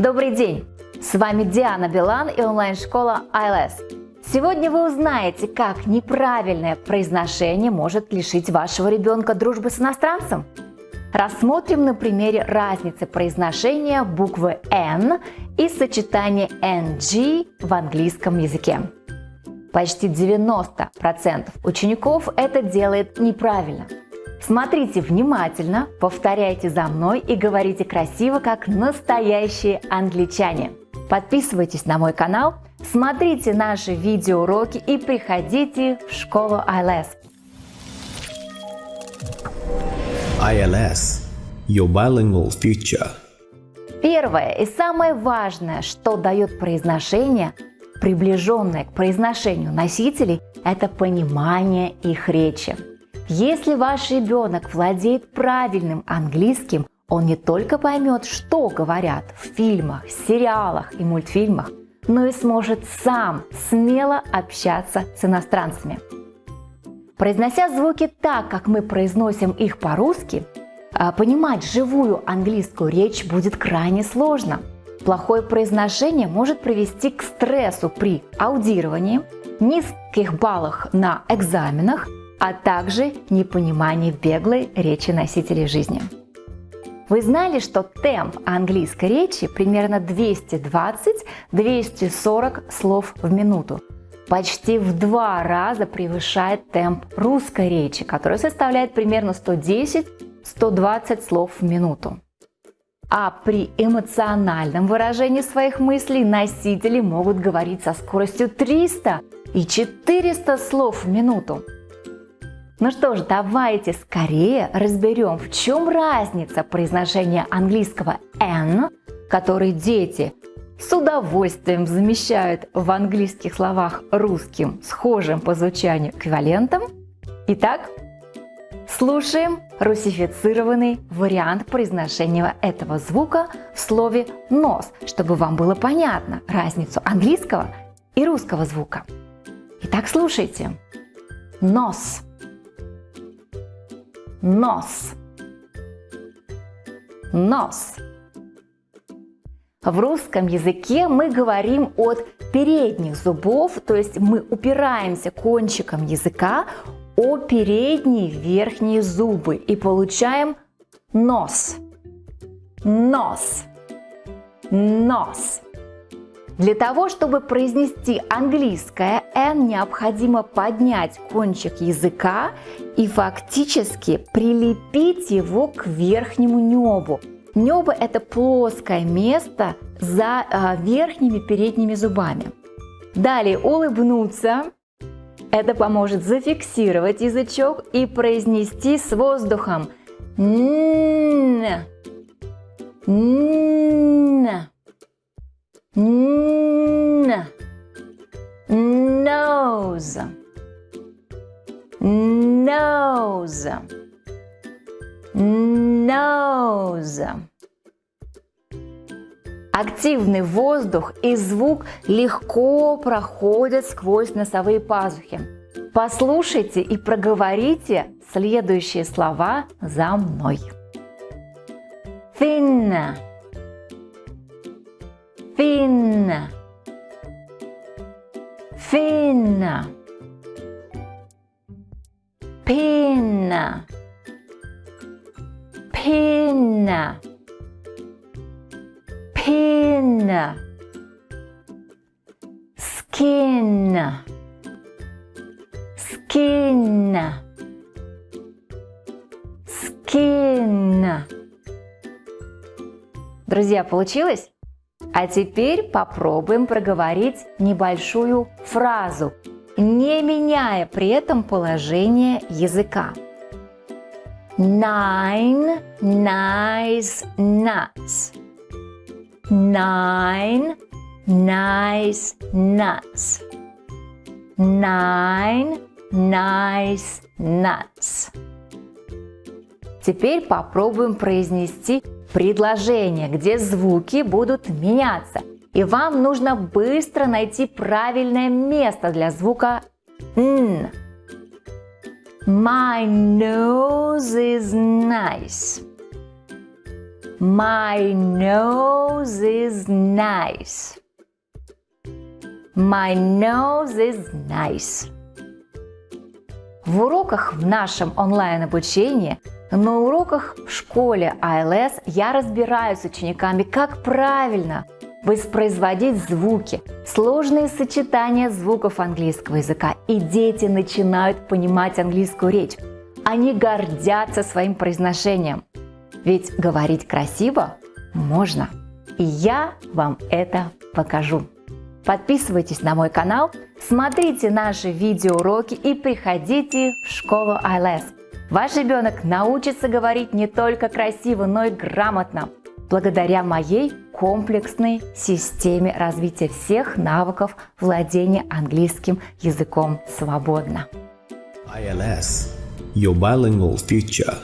Добрый день! С вами Диана Билан и онлайн-школа ILS. Сегодня вы узнаете, как неправильное произношение может лишить вашего ребенка дружбы с иностранцем. Рассмотрим на примере разницы произношения буквы N и сочетания NG в английском языке. Почти 90% учеников это делает неправильно. Смотрите внимательно, повторяйте за мной и говорите красиво, как настоящие англичане. Подписывайтесь на мой канал, смотрите наши видеоуроки и приходите в школу ILS. ILS – Your Bilingual Future. Первое и самое важное, что дает произношение, приближенное к произношению носителей, это понимание их речи. Если ваш ребенок владеет правильным английским, он не только поймет, что говорят в фильмах, сериалах и мультфильмах, но и сможет сам смело общаться с иностранцами. Произнося звуки так, как мы произносим их по-русски, а, понимать живую английскую речь будет крайне сложно. Плохое произношение может привести к стрессу при аудировании, низких баллах на экзаменах – а также непонимание беглой речи носителей жизни. Вы знали, что темп английской речи примерно 220-240 слов в минуту. Почти в два раза превышает темп русской речи, который составляет примерно 110-120 слов в минуту. А при эмоциональном выражении своих мыслей носители могут говорить со скоростью 300 и 400 слов в минуту. Ну что ж, давайте скорее разберем, в чем разница произношения английского N, который дети с удовольствием замещают в английских словах русским, схожим по звучанию эквивалентом. Итак, слушаем русифицированный вариант произношения этого звука в слове «нос», чтобы вам было понятно разницу английского и русского звука. Итак, слушайте. Нос нос. Нос. В русском языке мы говорим от передних зубов, то есть мы упираемся кончиком языка о передние верхние зубы и получаем нос. Нос. Нос. Для того, чтобы произнести английское «н», необходимо поднять кончик языка и фактически прилепить его к верхнему небу. Небо – это плоское место за э, верхними передними зубами. Далее улыбнуться. Это поможет зафиксировать язычок и произнести с воздухом «н». «н». N. Nose. Nose. Nose. Активный воздух и звук легко проходят сквозь носовые пазухи. Послушайте и проговорите следующие слова за мной. Thin fin fin pin pin pin skin skin skin Друзья, получилось? А теперь попробуем проговорить небольшую фразу, не меняя при этом положение языка. Nine nice nuts. Nine nice nuts. Nine nice nuts. Теперь попробуем произнести предложение, где звуки будут меняться. И вам нужно быстро найти правильное место для звука «н». My nose is nice. My nose is nice. My nose is nice. В уроках в нашем онлайн-обучении, на уроках в школе ILS я разбираюсь с учениками, как правильно воспроизводить звуки, сложные сочетания звуков английского языка, и дети начинают понимать английскую речь. Они гордятся своим произношением. Ведь говорить красиво можно. И я вам это покажу. Подписывайтесь на мой канал, смотрите наши видеоуроки и приходите в школу ILS. Ваш ребенок научится говорить не только красиво, но и грамотно, благодаря моей комплексной системе развития всех навыков владения английским языком свободно. ILS, your bilingual future.